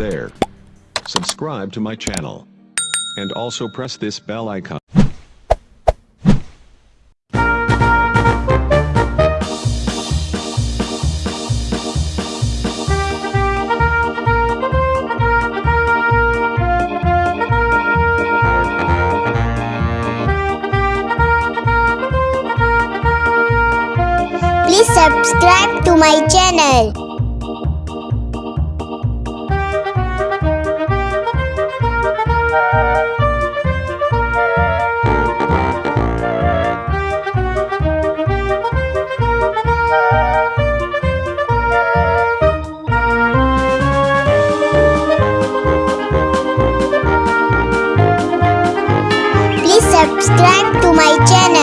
there. Subscribe to my channel. And also press this bell icon. Please subscribe to my channel. Subscribe to my channel.